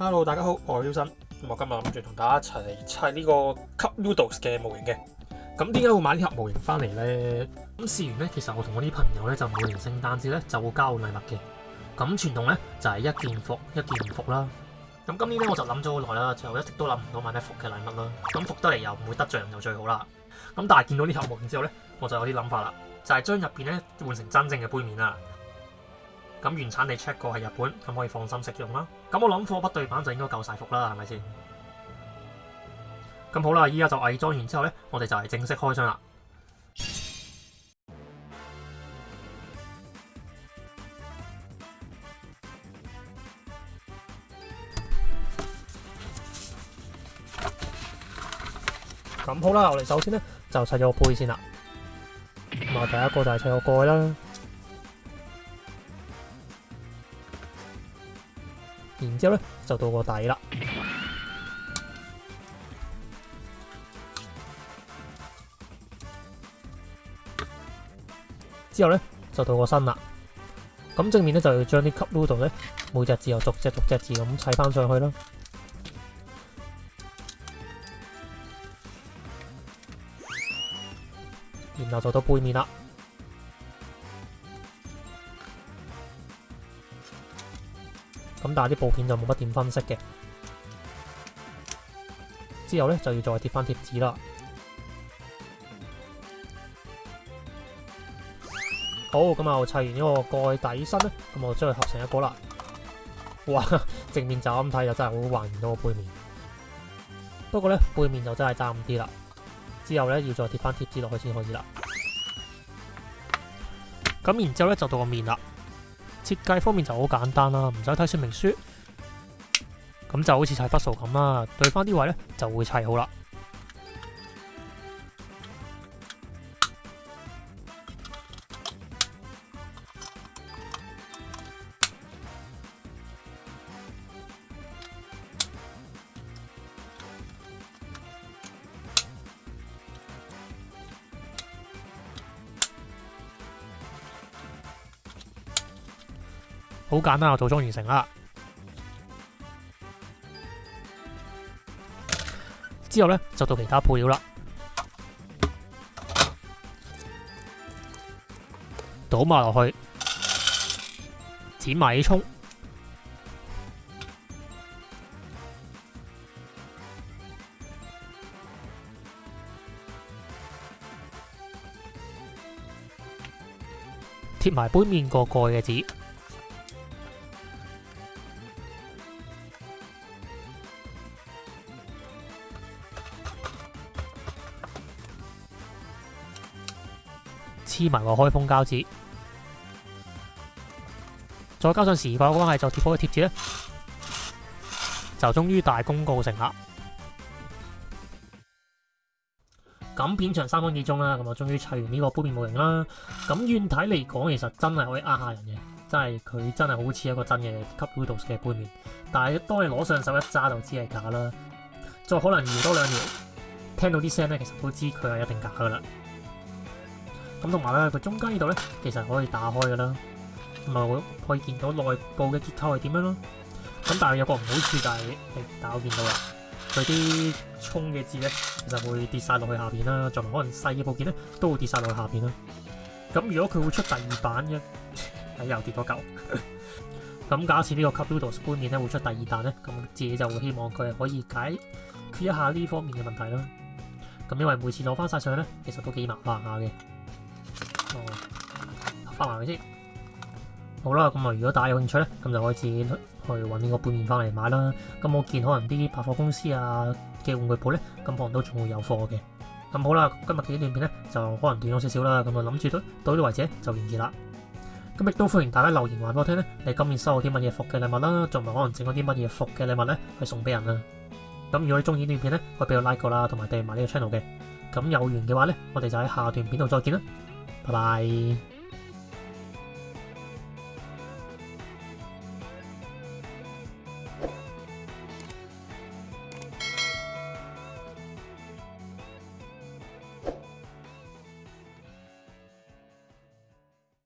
Hello，大家好，我系邱生。咁我今日谂住同大家一齐砌呢个吸 noodles 嘅模型嘅。咁点解会买呢盒模型翻嚟呢？咁试完咧，其实我同我啲朋友咧就每年圣诞节咧就会交礼物嘅。咁传统咧就系一件服一件服啦。咁今年咧我就谂咗好耐啦，就一直都谂唔到买咩服嘅礼物啦。咁服得嚟又唔会得罪人又最好啦。咁但系见到呢盒模型之后咧，我就有啲谂法啦，就系将入边咧换成真正嘅杯面啦。咁原產地 check 過係日本，咁可以放心食用啦。咁我諗貨不對版就應該夠晒福啦，係咪先？咁好啦，依家就偽裝完之後咧，我哋就系正式開箱啦。咁好啦，我哋首先咧就砌咗杯先啦，咁啊，第一個就係砌個蓋啦。然之後咧，就到個底啦。之後咧，就到個身啦。咁正面咧，就要將啲吸 a p u o 咧，每隻字又逐隻逐隻字咁砌翻上去啦。然後就到背面啦。咁但系啲部片就冇乜点分析嘅，之后咧就要再贴翻贴纸啦。好，咁啊，砌完呢个盖底身咧，咁我将佢合成一个啦。哇，正面就咁睇又真系好还原到个背面，不过咧背面就真系差唔啲啦。之后咧要再贴翻贴纸落去先可始啦。咁然之后咧就到个面啦。設計方面就好簡單啦，唔使睇說明書，咁就好似砌筆數咁啦，對翻啲位咧就會砌好啦。好简单啊，组装完成啦！之后咧就到其他配料啦，倒埋落去，剪埋葱，贴埋杯面个盖嘅纸。黐埋个開封膠紙，再加上時掛关係就貼開貼紙咧，就終於大功告成啦！咁片長三分幾鐘啦，咁我終於砌完呢個杯面模型啦。咁遠睇嚟講，其實真係可以呃下人嘅，真係佢真係好似一個真嘅 cup noodles 嘅杯面。但係當你攞上手一揸，就知係假啦。再可能搖多兩搖，聽到啲聲咧，其實都知佢係一定假噶啦。咁同埋咧，佢中間呢度咧，其實可以打開噶啦，咁啊可以見到內部嘅結構係點樣咯。咁但係有個唔好處，就係家見到啦，佢啲充嘅字咧就會跌曬落去下邊啦，仲可能細嘅部件咧都會跌曬落去下邊啦。咁如果佢會出第二版嘅，又跌咗嚿。咁假設呢個 c a p u l d o s 觀面咧會出第二彈咧，咁自己就會希望佢可以解決一下呢方面嘅問題啦。咁因為每次攞翻晒上咧，其實都幾麻煩下嘅。哦，发埋佢先。好啦，咁啊，如果大家有兴趣咧，咁就可以自己去搵个半面翻嚟买啦。咁我见可能啲百货公司啊嘅玩具铺咧，咁可能都仲会有货嘅。咁好啦，今日嘅呢段片咧就可能短咗少少啦。咁我谂住都到呢度为止就完啦。咁亦都欢迎大家留言话我听咧，你今年收到啲乜嘢服嘅礼物啦，仲唔可能整咗啲乜嘢服嘅礼物咧去送俾人啊？咁如果你中意呢段片咧，可以俾我 like 过啦，同埋订埋呢个 channel 嘅。咁有缘嘅话咧，我哋就喺下段片度再见啦。拜拜。